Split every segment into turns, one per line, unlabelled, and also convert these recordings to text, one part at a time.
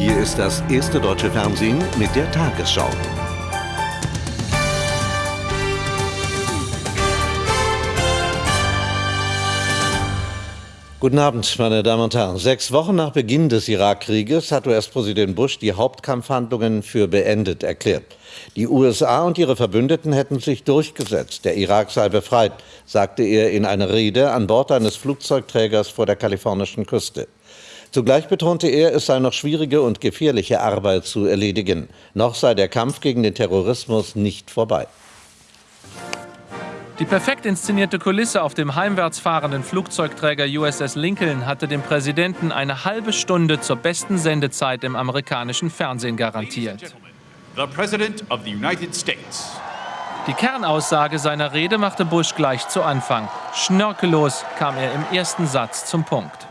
Hier ist das erste deutsche Fernsehen mit der Tagesschau. Guten Abend, meine Damen und Herren. Sechs Wochen nach Beginn des Irakkrieges hat US-Präsident Bush die Hauptkampfhandlungen für beendet erklärt. Die USA und ihre Verbündeten hätten sich durchgesetzt. Der Irak sei befreit, sagte er in einer Rede an Bord eines Flugzeugträgers vor der kalifornischen Küste. Zugleich betonte er, es sei noch schwierige und gefährliche Arbeit zu erledigen. Noch sei der Kampf gegen den Terrorismus nicht vorbei.
Die perfekt inszenierte Kulisse auf dem heimwärts fahrenden Flugzeugträger USS Lincoln hatte dem Präsidenten eine halbe Stunde zur besten Sendezeit im amerikanischen Fernsehen garantiert. Die Kernaussage seiner Rede machte Bush gleich zu Anfang. Schnörkellos kam er im ersten Satz zum Punkt.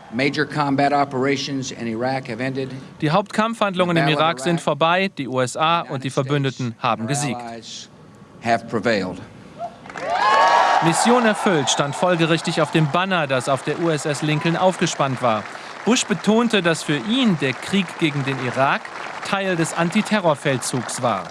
Die Hauptkampfhandlungen im Irak sind vorbei, die USA und die Verbündeten haben gesiegt. Mission erfüllt stand folgerichtig auf dem Banner, das auf der USS Lincoln aufgespannt war. Bush betonte, dass für ihn der Krieg gegen den Irak Teil des Antiterrorfeldzugs war.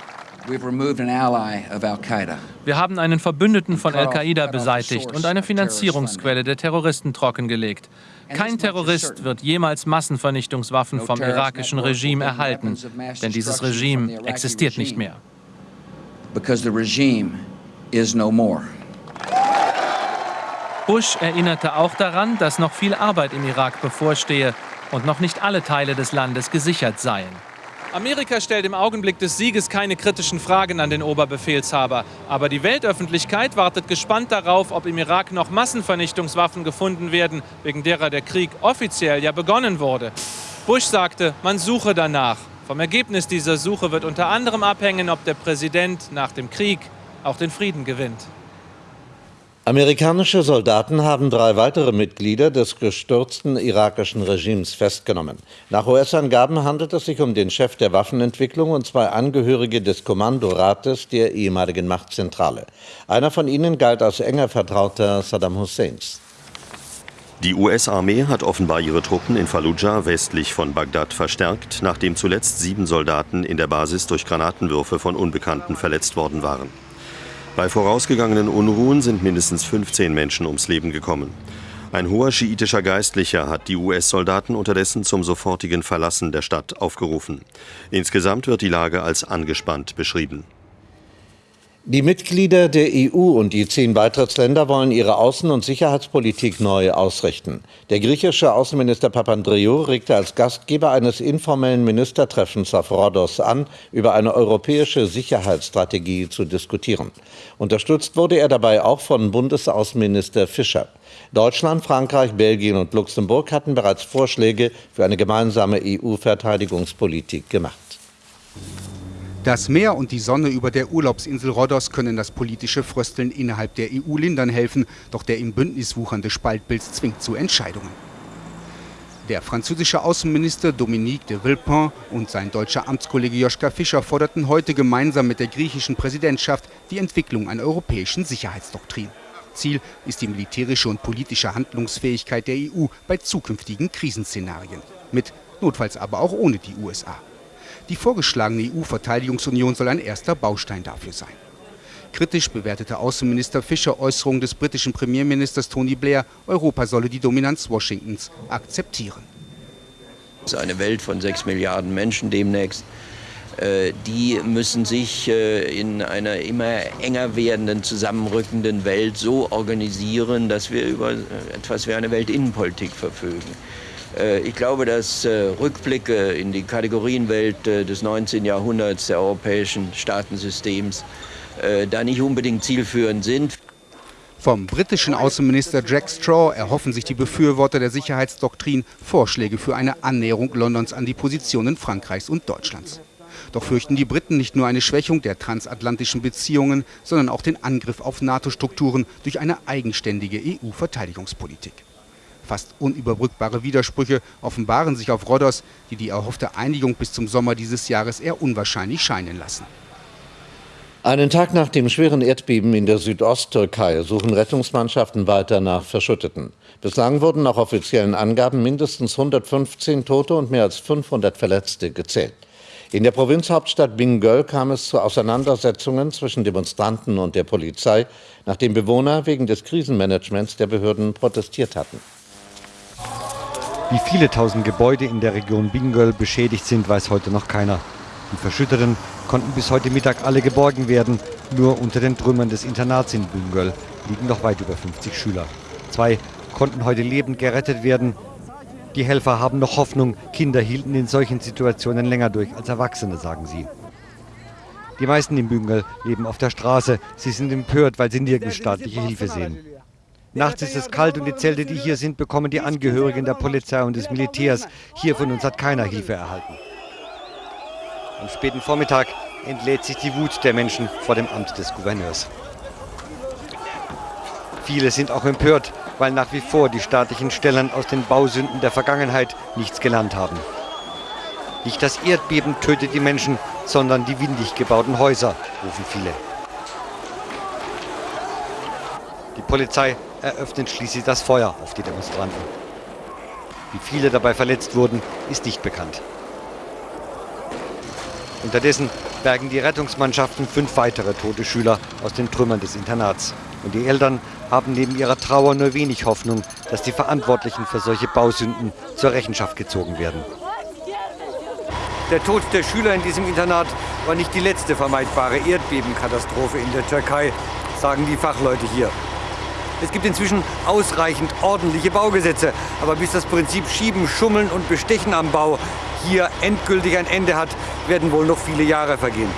Wir haben einen Verbündeten von Al-Qaida beseitigt und eine Finanzierungsquelle der Terroristen trockengelegt. Kein Terrorist wird jemals Massenvernichtungswaffen vom irakischen Regime erhalten, denn dieses Regime existiert nicht mehr. Because the regime is no more. Bush erinnerte auch daran, dass noch viel Arbeit im Irak bevorstehe und noch nicht alle Teile des Landes gesichert seien. Amerika stellt im Augenblick des Sieges keine kritischen Fragen an den Oberbefehlshaber. Aber die Weltöffentlichkeit wartet gespannt darauf, ob im Irak noch Massenvernichtungswaffen gefunden werden, wegen derer der Krieg offiziell ja begonnen wurde. Bush sagte, man suche danach. Vom Ergebnis dieser Suche wird unter anderem abhängen, ob der Präsident nach dem Krieg auch den Frieden gewinnt.
Amerikanische Soldaten haben drei weitere Mitglieder des gestürzten irakischen Regimes festgenommen. Nach US-Angaben handelt es sich um den Chef der Waffenentwicklung und zwei Angehörige des Kommandorates der ehemaligen Machtzentrale. Einer von ihnen galt als enger Vertrauter Saddam Husseins.
Die US-Armee hat offenbar ihre Truppen in Fallujah westlich von Bagdad verstärkt, nachdem zuletzt sieben Soldaten in der Basis durch Granatenwürfe von Unbekannten verletzt worden waren. Bei vorausgegangenen Unruhen sind mindestens 15 Menschen ums Leben gekommen. Ein hoher schiitischer Geistlicher hat die US-Soldaten unterdessen zum sofortigen Verlassen der Stadt aufgerufen. Insgesamt wird die Lage als angespannt beschrieben.
Die Mitglieder der EU und die zehn Beitrittsländer wollen ihre Außen- und Sicherheitspolitik neu ausrichten. Der griechische Außenminister Papandreou regte als Gastgeber eines informellen Ministertreffens auf Rhodos an, über eine europäische Sicherheitsstrategie zu diskutieren. Unterstützt wurde er dabei auch von Bundesaußenminister Fischer. Deutschland, Frankreich, Belgien und Luxemburg hatten bereits Vorschläge für eine gemeinsame EU-Verteidigungspolitik gemacht.
Das Meer und die Sonne über der Urlaubsinsel Rhodos können das politische Frösteln innerhalb der EU lindern helfen, doch der im Bündnis wuchernde Spaltbild zwingt zu Entscheidungen. Der französische Außenminister Dominique de Villepin und sein deutscher Amtskollege Joschka Fischer forderten heute gemeinsam mit der griechischen Präsidentschaft die Entwicklung einer europäischen Sicherheitsdoktrin. Ziel ist die militärische und politische Handlungsfähigkeit der EU bei zukünftigen Krisenszenarien. Mit, notfalls aber auch ohne die USA. Die vorgeschlagene EU-Verteidigungsunion soll ein erster Baustein dafür sein. Kritisch bewertete Außenminister Fischer Äußerungen des britischen Premierministers Tony Blair, Europa solle die Dominanz Washingtons akzeptieren.
Es ist eine Welt von sechs Milliarden Menschen demnächst. Äh, die müssen sich äh, in einer immer enger werdenden, zusammenrückenden Welt so organisieren, dass wir über etwas wie eine Weltinnenpolitik verfügen. Äh, ich glaube, dass äh, Rückblicke in die Kategorienwelt äh, des 19. Jahrhunderts der europäischen Staatensystems da nicht unbedingt zielführend sind.
Vom britischen Außenminister Jack Straw erhoffen sich die Befürworter der Sicherheitsdoktrin Vorschläge für eine Annäherung Londons an die Positionen Frankreichs und Deutschlands. Doch fürchten die Briten nicht nur eine Schwächung der transatlantischen Beziehungen, sondern auch den Angriff auf NATO-Strukturen durch eine eigenständige EU-Verteidigungspolitik. Fast unüberbrückbare Widersprüche offenbaren sich auf Rhodos, die die erhoffte Einigung bis zum Sommer dieses Jahres eher unwahrscheinlich scheinen lassen.
Einen Tag nach dem schweren Erdbeben in der Südosttürkei suchen Rettungsmannschaften weiter nach Verschütteten. Bislang wurden nach offiziellen Angaben mindestens 115 Tote und mehr als 500 Verletzte gezählt. In der Provinzhauptstadt Bingöl kam es zu Auseinandersetzungen zwischen Demonstranten und der Polizei, nachdem Bewohner wegen des Krisenmanagements der Behörden protestiert hatten.
Wie viele tausend Gebäude in der Region Bingöl beschädigt sind, weiß heute noch keiner. Die Verschütteten konnten bis heute Mittag alle geborgen werden. Nur unter den Trümmern des Internats in Bingöl liegen noch weit über 50 Schüler. Zwei konnten heute lebend gerettet werden. Die Helfer haben noch Hoffnung. Kinder hielten in solchen Situationen länger durch als Erwachsene, sagen sie. Die meisten in Bingöl leben auf der Straße. Sie sind empört, weil sie nirgends staatliche Hilfe sehen. Nachts ist es kalt und die Zelte, die hier sind, bekommen die Angehörigen der Polizei und des Militärs. Hier von uns hat keiner Hilfe erhalten. Am späten Vormittag entlädt sich die Wut der Menschen vor dem Amt des Gouverneurs. Viele sind auch empört, weil nach wie vor die staatlichen Stellen aus den Bausünden der Vergangenheit nichts gelernt haben. Nicht das Erdbeben tötet die Menschen, sondern die windig gebauten Häuser, rufen viele. Die Polizei eröffnet schließlich das Feuer auf die Demonstranten. Wie viele dabei verletzt wurden, ist nicht bekannt. Unterdessen bergen die Rettungsmannschaften fünf weitere tote Schüler aus den Trümmern des Internats. Und die Eltern haben neben ihrer Trauer nur wenig Hoffnung, dass die Verantwortlichen für solche Bausünden zur Rechenschaft gezogen werden. Der Tod der Schüler in diesem Internat war nicht die letzte vermeidbare Erdbebenkatastrophe in der Türkei, sagen die Fachleute hier. Es gibt inzwischen ausreichend ordentliche Baugesetze, aber bis das Prinzip Schieben, Schummeln und Bestechen am Bau hier endgültig ein Ende hat, werden wohl noch viele Jahre vergehen.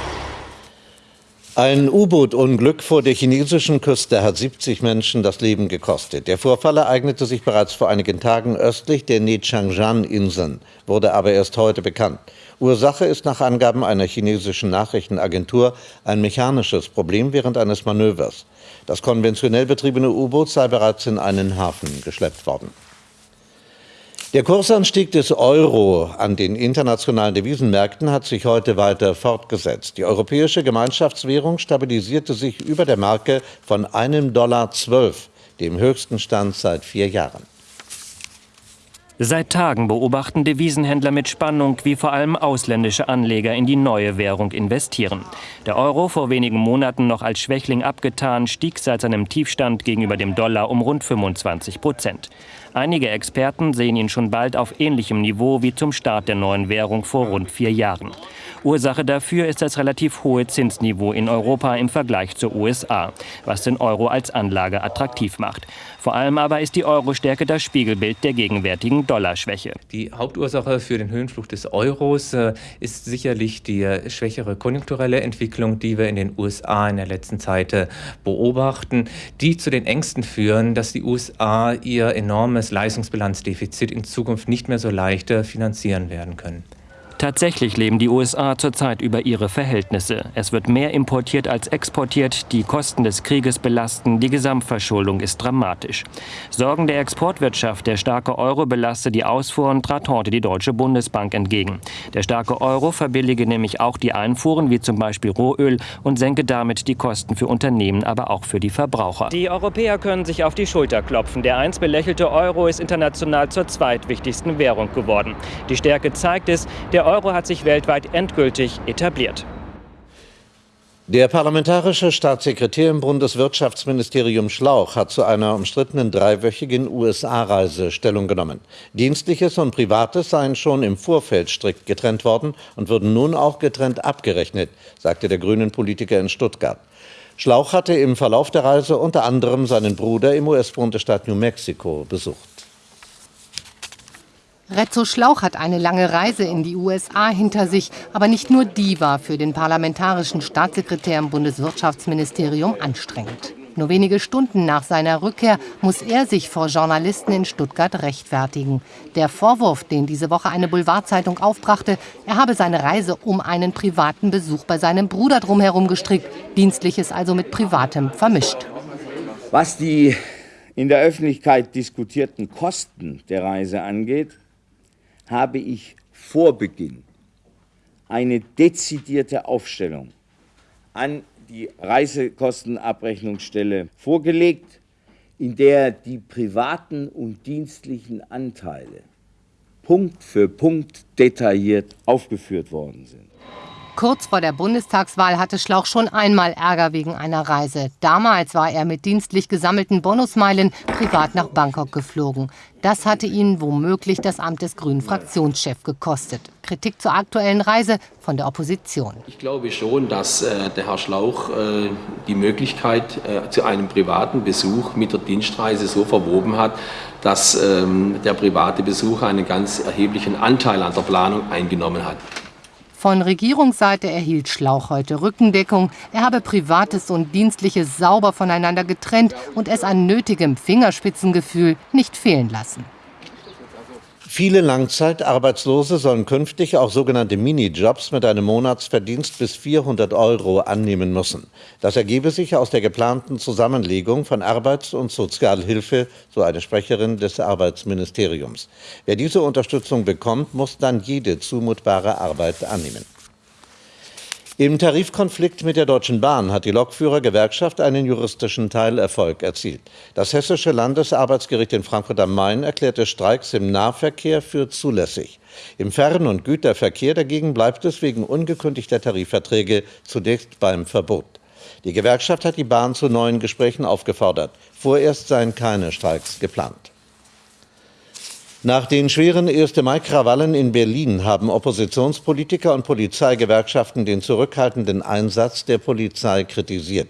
Ein U-Boot-Unglück vor der chinesischen Küste hat 70 Menschen das Leben gekostet. Der Vorfall ereignete sich bereits vor einigen Tagen östlich der Nechangjan-Inseln, wurde aber erst heute bekannt. Ursache ist nach Angaben einer chinesischen Nachrichtenagentur ein mechanisches Problem während eines Manövers. Das konventionell betriebene U-Boot sei bereits in einen Hafen geschleppt worden. Der Kursanstieg des Euro an den internationalen Devisenmärkten hat sich heute weiter fortgesetzt. Die europäische Gemeinschaftswährung stabilisierte sich über der Marke von einem Dollar zwölf, dem höchsten Stand seit vier Jahren.
Seit Tagen beobachten Devisenhändler mit Spannung, wie vor allem ausländische Anleger in die neue Währung investieren. Der Euro, vor wenigen Monaten noch als Schwächling abgetan, stieg seit seinem Tiefstand gegenüber dem Dollar um rund 25 Prozent. Einige Experten sehen ihn schon bald auf ähnlichem Niveau wie zum Start der neuen Währung vor rund vier Jahren. Ursache dafür ist das relativ hohe Zinsniveau in Europa im Vergleich zur USA, was den Euro als Anlage attraktiv macht. Vor allem aber ist die Euro-Stärke das Spiegelbild der gegenwärtigen Dollarschwäche.
Die Hauptursache für den Höhenflug des Euros äh, ist sicherlich die äh, schwächere konjunkturelle Entwicklung, die wir in den USA in der letzten Zeit äh, beobachten, die zu den Ängsten führen, dass die USA ihr enormes Leistungsbilanzdefizit in Zukunft nicht mehr so leicht finanzieren werden können.
Tatsächlich leben die USA zurzeit über ihre Verhältnisse. Es wird mehr importiert als exportiert, die Kosten des Krieges belasten, die Gesamtverschuldung ist dramatisch. Sorgen der Exportwirtschaft, der starke Euro belaste die Ausfuhren, trat heute die Deutsche Bundesbank entgegen. Der starke Euro verbillige nämlich auch die Einfuhren, wie zum Beispiel Rohöl, und senke damit die Kosten für Unternehmen, aber auch für die Verbraucher. Die Europäer können sich auf die Schulter klopfen. Der einst belächelte Euro ist international zur zweitwichtigsten Währung geworden. Die Stärke zeigt es, der Euro hat sich weltweit endgültig etabliert.
Der parlamentarische Staatssekretär im Bundeswirtschaftsministerium Schlauch hat zu einer umstrittenen dreiwöchigen USA-Reise Stellung genommen. Dienstliches und Privates seien schon im Vorfeld strikt getrennt worden und würden nun auch getrennt abgerechnet, sagte der grünen Politiker in Stuttgart. Schlauch hatte im Verlauf der Reise unter anderem seinen Bruder im US-Bundesstaat New Mexico besucht.
Rezzo Schlauch hat eine lange Reise in die USA hinter sich, aber nicht nur die war für den parlamentarischen Staatssekretär im Bundeswirtschaftsministerium anstrengend. Nur wenige Stunden nach seiner Rückkehr muss er sich vor Journalisten in Stuttgart rechtfertigen. Der Vorwurf, den diese Woche eine Boulevardzeitung aufbrachte, er habe seine Reise um einen privaten Besuch bei seinem Bruder drumherum gestrickt, Dienstliches also mit Privatem vermischt.
Was die in der Öffentlichkeit diskutierten Kosten der Reise angeht, habe ich vor Beginn eine dezidierte Aufstellung an die Reisekostenabrechnungsstelle vorgelegt, in der die privaten und dienstlichen Anteile Punkt für Punkt detailliert aufgeführt worden sind.
Kurz vor der Bundestagswahl hatte Schlauch schon einmal Ärger wegen einer Reise. Damals war er mit dienstlich gesammelten Bonusmeilen privat nach Bangkok geflogen. Das hatte ihn womöglich das Amt des grünen Fraktionschefs gekostet. Kritik zur aktuellen Reise von der Opposition.
Ich glaube schon, dass äh, der Herr Schlauch äh, die Möglichkeit äh, zu einem privaten Besuch mit der Dienstreise so verwoben hat, dass ähm, der private Besuch einen ganz erheblichen Anteil an der Planung eingenommen hat.
Von Regierungsseite erhielt Schlauch heute Rückendeckung. Er habe Privates und Dienstliches sauber voneinander getrennt und es an nötigem Fingerspitzengefühl nicht fehlen lassen.
Viele Langzeitarbeitslose sollen künftig auch sogenannte Minijobs mit einem Monatsverdienst bis 400 Euro annehmen müssen. Das ergebe sich aus der geplanten Zusammenlegung von Arbeits- und Sozialhilfe, so eine Sprecherin des Arbeitsministeriums. Wer diese Unterstützung bekommt, muss dann jede zumutbare Arbeit annehmen. Im Tarifkonflikt mit der Deutschen Bahn hat die Lokführergewerkschaft einen juristischen Teilerfolg erzielt. Das Hessische Landesarbeitsgericht in Frankfurt am Main erklärte Streiks im Nahverkehr für zulässig. Im Fern- und Güterverkehr dagegen bleibt es wegen ungekündigter Tarifverträge zunächst beim Verbot. Die Gewerkschaft hat die Bahn zu neuen Gesprächen aufgefordert. Vorerst seien keine Streiks geplant. Nach den schweren 1. Mai-Krawallen in Berlin haben Oppositionspolitiker und Polizeigewerkschaften den zurückhaltenden Einsatz der Polizei kritisiert.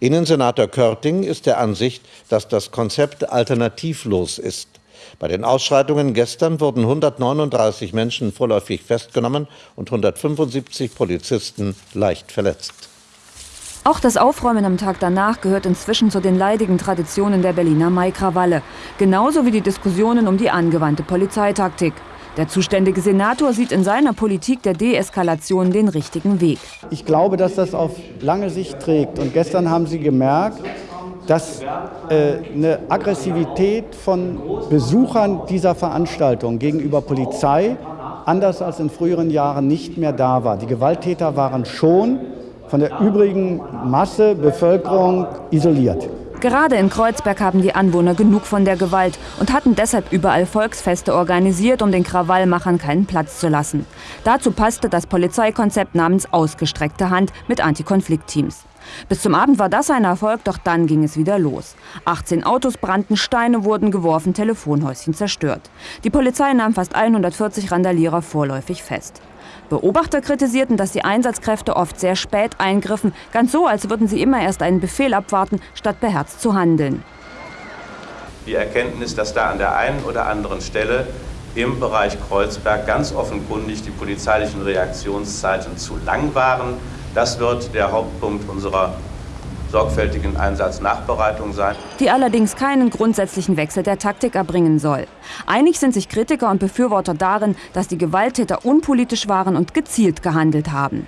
Innensenator Körting ist der Ansicht, dass das Konzept alternativlos ist. Bei den Ausschreitungen gestern wurden 139 Menschen vorläufig festgenommen und 175 Polizisten leicht verletzt.
Auch das Aufräumen am Tag danach gehört inzwischen zu den leidigen Traditionen der Berliner Maikrawalle. Genauso wie die Diskussionen um die angewandte Polizeitaktik. Der zuständige Senator sieht in seiner Politik der Deeskalation den richtigen Weg.
Ich glaube, dass das auf lange Sicht trägt. Und gestern haben Sie gemerkt, dass äh, eine Aggressivität von Besuchern dieser Veranstaltung gegenüber Polizei anders als in früheren Jahren nicht mehr da war. Die Gewalttäter waren schon von der übrigen Masse Bevölkerung isoliert.
Gerade in Kreuzberg haben die Anwohner genug von der Gewalt und hatten deshalb überall Volksfeste organisiert, um den Krawallmachern keinen Platz zu lassen. Dazu passte das Polizeikonzept namens Ausgestreckte Hand mit Antikonfliktteams. Bis zum Abend war das ein Erfolg, doch dann ging es wieder los. 18 Autos brannten, Steine wurden geworfen, Telefonhäuschen zerstört. Die Polizei nahm fast 140 Randalierer vorläufig fest. Beobachter kritisierten, dass die Einsatzkräfte oft sehr spät eingriffen, ganz so, als würden sie immer erst einen Befehl abwarten, statt beherzt zu handeln.
Die Erkenntnis, dass da an der einen oder anderen Stelle im Bereich Kreuzberg ganz offenkundig die polizeilichen Reaktionszeiten zu lang waren, das wird der Hauptpunkt unserer sorgfältigen Einsatznachbereitung sein.
Die allerdings keinen grundsätzlichen Wechsel der Taktik erbringen soll. Einig sind sich Kritiker und Befürworter darin, dass die Gewalttäter unpolitisch waren und gezielt gehandelt haben.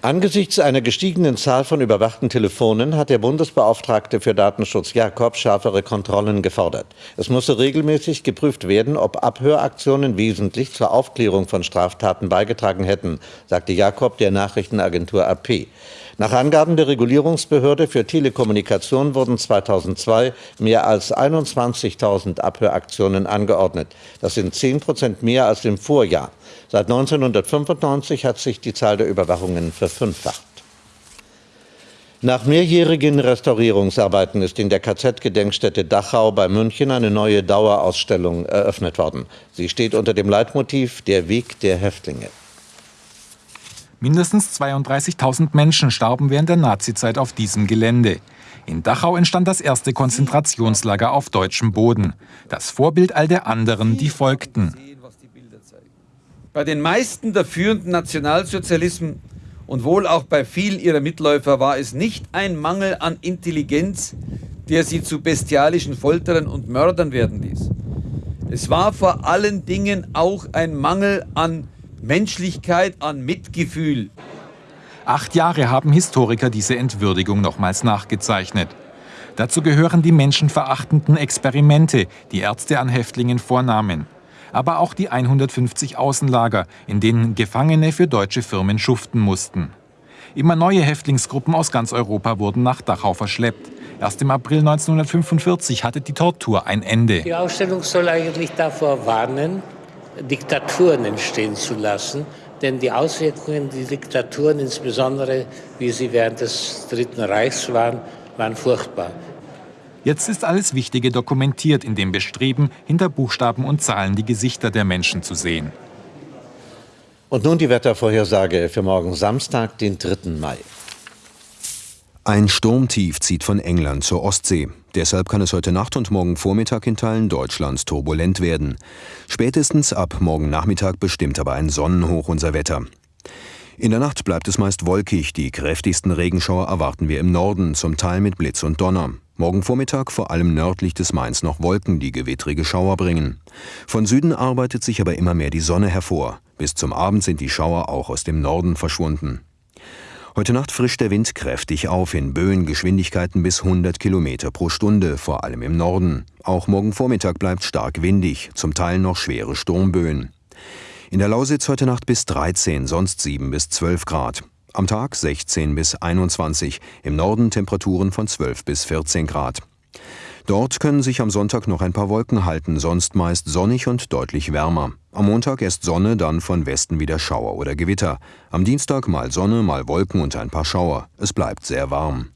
Angesichts einer gestiegenen Zahl von überwachten Telefonen hat der Bundesbeauftragte für Datenschutz Jakob schärfere Kontrollen gefordert. Es müsse regelmäßig geprüft werden, ob Abhöraktionen wesentlich zur Aufklärung von Straftaten beigetragen hätten, sagte Jakob der Nachrichtenagentur AP. Nach Angaben der Regulierungsbehörde für Telekommunikation wurden 2002 mehr als 21.000 Abhöraktionen angeordnet. Das sind 10 Prozent mehr als im Vorjahr. Seit 1995 hat sich die Zahl der Überwachungen verfünffacht. Nach mehrjährigen Restaurierungsarbeiten ist in der KZ-Gedenkstätte Dachau bei München eine neue Dauerausstellung eröffnet worden. Sie steht unter dem Leitmotiv Der Weg der Häftlinge.
Mindestens 32.000 Menschen starben während der Nazizeit auf diesem Gelände. In Dachau entstand das erste Konzentrationslager auf deutschem Boden. Das Vorbild all der anderen, die folgten.
Bei den meisten der führenden Nationalsozialisten und wohl auch bei vielen ihrer Mitläufer war es nicht ein Mangel an Intelligenz, der sie zu bestialischen Folterern und Mördern werden ließ. Es war vor allen Dingen auch ein Mangel an Menschlichkeit, an Mitgefühl.
Acht Jahre haben Historiker diese Entwürdigung nochmals nachgezeichnet. Dazu gehören die menschenverachtenden Experimente, die Ärzte an Häftlingen vornahmen. Aber auch die 150 Außenlager, in denen Gefangene für deutsche Firmen schuften mussten. Immer neue Häftlingsgruppen aus ganz Europa wurden nach Dachau verschleppt. Erst im April 1945 hatte die Tortur ein Ende.
Die Ausstellung soll eigentlich davor warnen, Diktaturen entstehen zu lassen. Denn die Auswirkungen der Diktaturen, insbesondere wie sie während des Dritten Reichs waren, waren furchtbar.
Jetzt ist alles Wichtige dokumentiert in dem Bestreben, hinter Buchstaben und Zahlen die Gesichter der Menschen zu sehen.
Und nun die Wettervorhersage für morgen Samstag, den 3. Mai.
Ein Sturmtief zieht von England zur Ostsee. Deshalb kann es heute Nacht und morgen Vormittag in Teilen Deutschlands turbulent werden. Spätestens ab morgen Nachmittag bestimmt aber ein Sonnenhoch unser Wetter. In der Nacht bleibt es meist wolkig. Die kräftigsten Regenschauer erwarten wir im Norden, zum Teil mit Blitz und Donner. Morgen Vormittag vor allem nördlich des Mains noch Wolken, die gewittrige Schauer bringen. Von Süden arbeitet sich aber immer mehr die Sonne hervor. Bis zum Abend sind die Schauer auch aus dem Norden verschwunden. Heute Nacht frischt der Wind kräftig auf in Böengeschwindigkeiten bis 100 Kilometer pro Stunde, vor allem im Norden. Auch morgen Vormittag bleibt stark windig, zum Teil noch schwere Sturmböen. In der Lausitz heute Nacht bis 13, sonst 7 bis 12 Grad. Am Tag 16 bis 21, im Norden Temperaturen von 12 bis 14 Grad. Dort können sich am Sonntag noch ein paar Wolken halten, sonst meist sonnig und deutlich wärmer. Am Montag erst Sonne, dann von Westen wieder Schauer oder Gewitter. Am Dienstag mal Sonne, mal Wolken und ein paar Schauer. Es bleibt sehr warm.